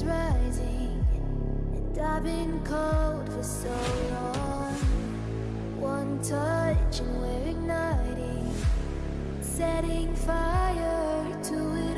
is rising, and I've been cold for so long. One touch and we're igniting, setting fire to it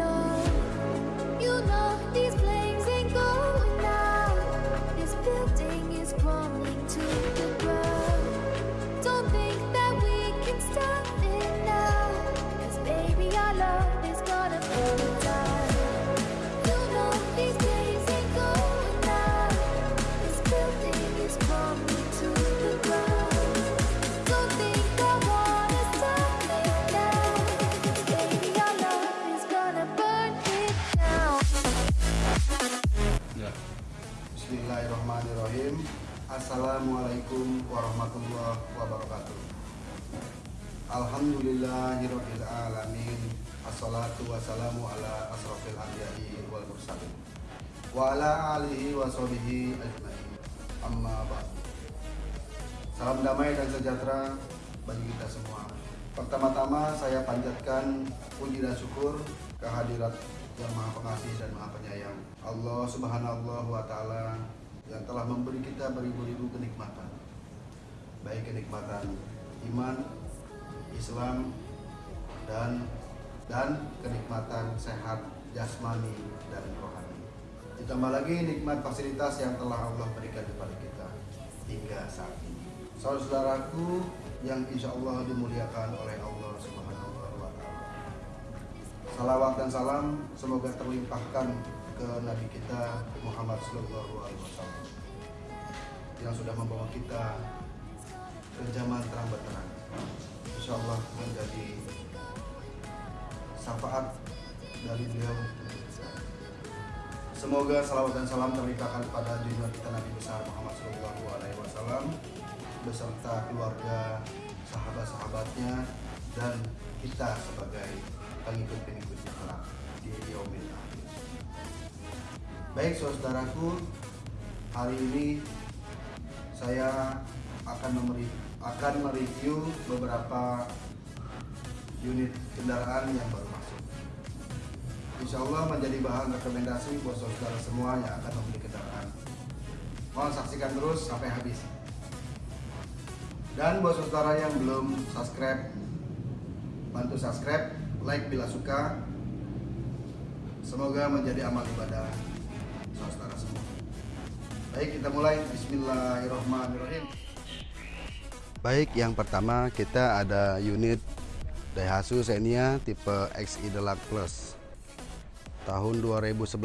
Alhamdulillahirabbil Assalatu wassalamu ala anbiya'i wal mursalin. Wa ala alihi wa sahbihi Amma Salam damai dan sejahtera bagi kita semua. Pertama-tama saya panjatkan puji dan syukur kehadirat yang maha pengasih dan maha penyayang Allah subhanallah wa ta'ala yang telah memberi kita beribu-ribu kenikmatan. Baik kenikmatan iman, Islam dan dan kenikmatan sehat jasmani dan rohani. Ditambah lagi nikmat fasilitas yang telah Allah berikan kepada kita hingga saat ini. Saudaraku yang insya Allah dimuliakan oleh Allah subhanahu wa ta'ala. Salawat dan salam semoga terlimpahkan ke Nabi kita Muhammad Sallallahu Alaihi Wasallam yang sudah membawa kita ke zaman terang benderang. Insya Allah menjadi syafaat dari beliau. Semoga salawat dan salam terlimpahkan kepada junjungan kita Nabi besar Muhammad Sallallahu Alaihi Wasallam beserta keluarga, sahabat-sahabatnya dan kita sebagai pengikut-pengikutnya kelak di yaumil akhir. Baik saudaraku, hari ini saya akan memberi akan mereview beberapa unit kendaraan yang baru masuk. Insya Allah menjadi bahan rekomendasi buat saudara semua yang akan membeli kendaraan. Mohon saksikan terus sampai habis. Dan buat saudara yang belum subscribe, bantu subscribe, like bila suka. Semoga menjadi amal ibadah saudara semua. Baik, kita mulai. Bismillahirrahmanirrahim. Baik, yang pertama kita ada unit Daihatsu Xenia tipe XI Deluxe Plus tahun 2011.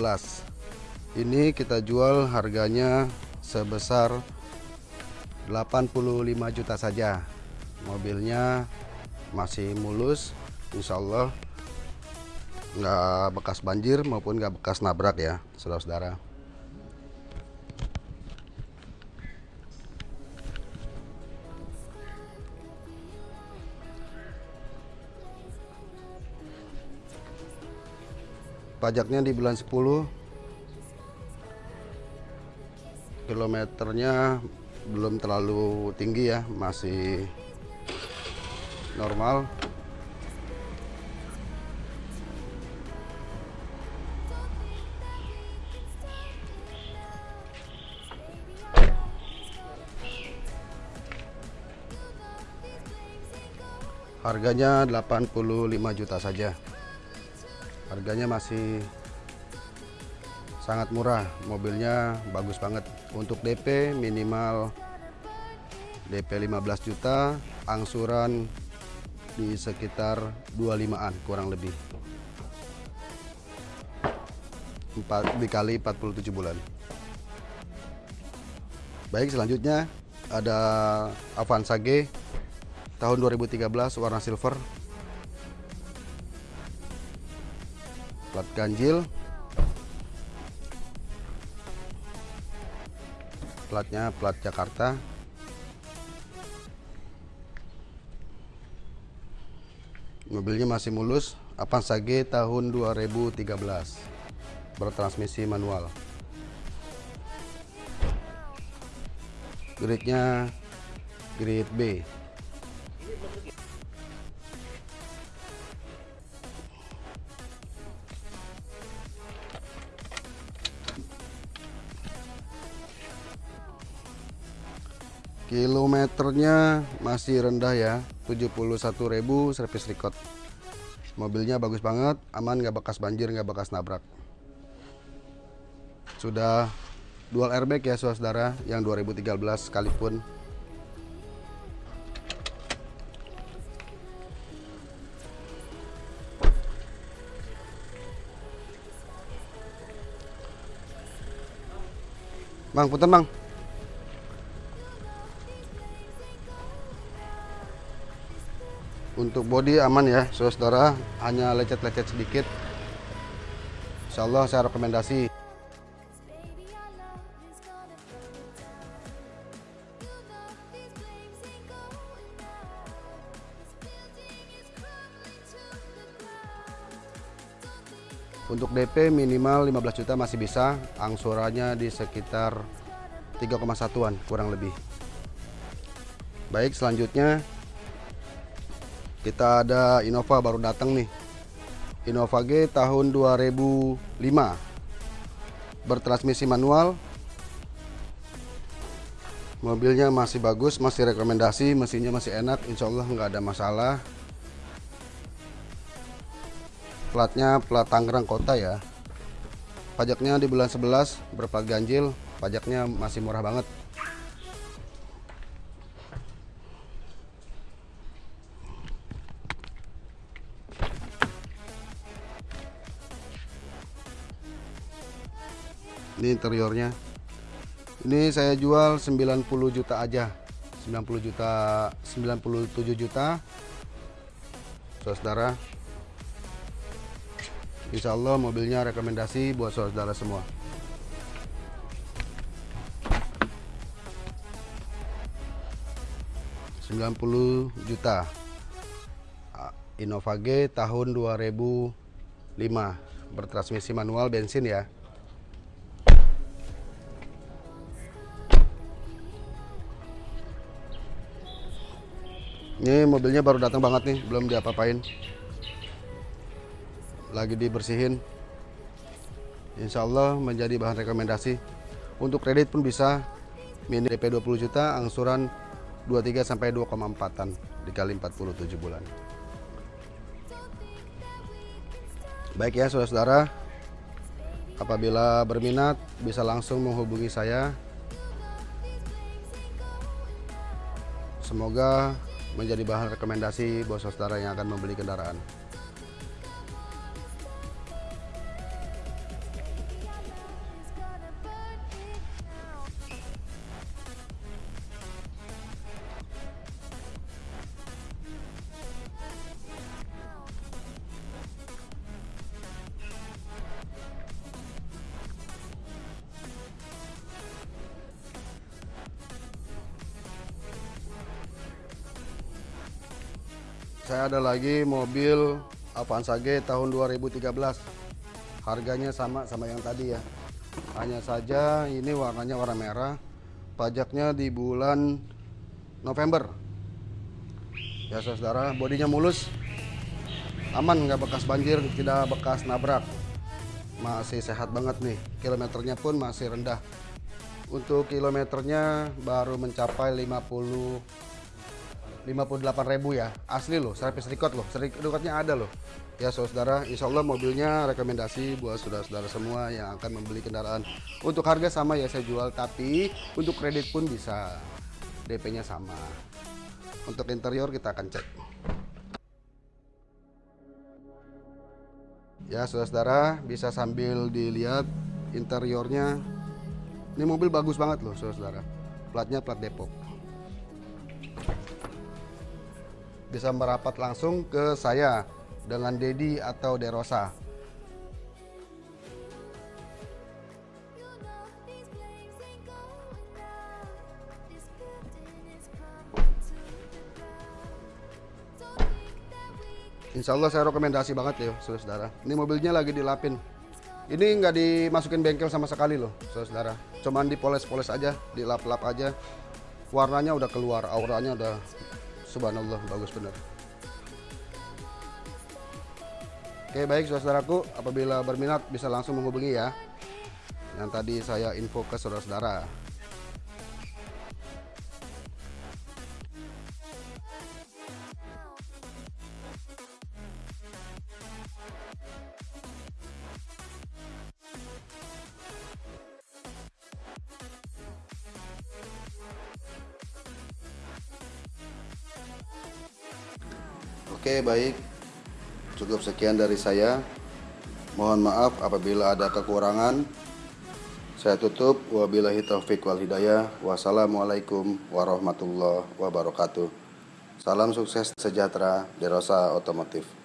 Ini kita jual harganya sebesar 85 juta saja. Mobilnya masih mulus, insya Allah nggak bekas banjir maupun nggak bekas nabrak ya, saudara-saudara. Pajaknya di bulan 10 kilometernya belum terlalu tinggi ya masih normal. Harganya 85 juta saja harganya masih sangat murah. Mobilnya bagus banget. Untuk DP minimal DP 15 juta angsuran di sekitar 25an kurang lebih. 4 dikali 47 bulan. Baik selanjutnya ada Avanza G tahun 2013 warna silver plat ganjil. Platnya plat Jakarta. Mobilnya masih mulus. Avanza G tahun 2013 bertransmisi manual. Gridnya grid B kilometernya masih rendah ya 71.000 servis record. Mobilnya bagus banget aman nggak bekas banjir nggak bekas nabrak. Sudah dual airbag ya saudara yang 2013 sekalipun. Bang, punten bang. Untuk body aman ya, saudara. Hanya lecet-lecet sedikit. Insya Allah saya rekomendasi. Untuk DP minimal 15 juta masih bisa. Angsurannya di sekitar 3,1an kurang lebih. Baik, selanjutnya kita ada Innova baru datang nih. Innova G tahun 2005. Bertransmisi manual. Mobilnya masih bagus, masih rekomendasi, mesinnya masih enak, insya Allah nggak ada masalah. Platnya plat Tangerang Kota ya. Pajaknya di bulan 11 berplat ganjil, pajaknya masih murah banget. Ini interiornya. Ini saya jual 90 juta aja. 90 juta 97 juta. Saudara. Insya mobilnya rekomendasi buat saudara semua. Puluh juta. Innova G tahun 2005 bertransmisi manual bensin ya. Ini mobilnya baru datang banget nih, belum diapa-apain. Lagi dibersihin. Insya Allah menjadi bahan rekomendasi. Untuk kredit pun bisa. Mini DP 20 juta, angsuran 23 sampai 2,4an dikali 47 bulan. Baik ya saudara-saudara. Apabila berminat bisa langsung menghubungi saya. Semoga menjadi bahan rekomendasi buat saudara yang akan membeli kendaraan. Saya ada lagi mobil Avanza G tahun 2013. Harganya sama sama yang tadi ya. Hanya saja ini warnanya warna merah. Pajaknya di bulan November. Ya saudara, bodinya mulus. Aman nggak bekas banjir, tidak bekas nabrak. Masih sehat banget nih. Kilometernya pun masih rendah. Untuk kilometernya baru mencapai 50 58.000 ya. Asli loh service record loh. Service recordnya ada loh. Ya saudara insya Allah mobilnya rekomendasi buat saudara-saudara semua yang akan membeli kendaraan. Untuk harga sama ya saya jual tapi untuk kredit pun bisa. DP nya sama. Untuk interior kita akan cek. Ya saudara-saudara bisa sambil dilihat interiornya. Ini mobil bagus banget loh saudara platnya plat Depok bisa merapat langsung ke saya dengan Dedi atau Derosa. Insya Allah saya rekomendasi banget ya saudara. Ini mobilnya lagi dilapin. Ini nggak dimasukin bengkel sama sekali loh saudara. Cuman dipoles-poles aja, dilap-lap aja. Warnanya udah keluar, auranya udah subhanallah bagus bener. Oke baik saudaraku, apabila berminat bisa langsung menghubungi ya. Yang tadi saya info ke saudara-saudara. Oke, baik. Cukup sekian dari saya. Mohon maaf apabila ada kekurangan. Saya tutup. Wabillahi taufik wal hidayah. Wassalamualaikum warahmatullahi wabarakatuh. Salam sukses sejahtera Derosa Otomotif.